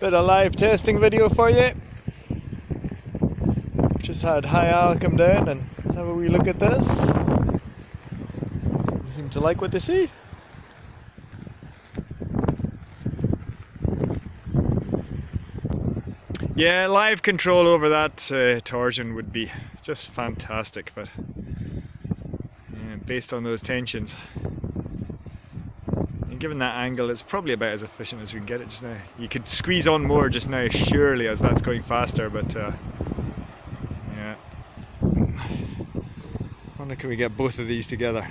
Bit of live testing video for you. Just had High Al come down and have a wee look at this. They seem to like what they see. Yeah, live control over that uh, torsion would be just fantastic, but yeah, based on those tensions, given that angle, it's probably about as efficient as we can get it just now. You could squeeze on more just now, surely, as that's going faster, but uh, yeah. wonder can we get both of these together.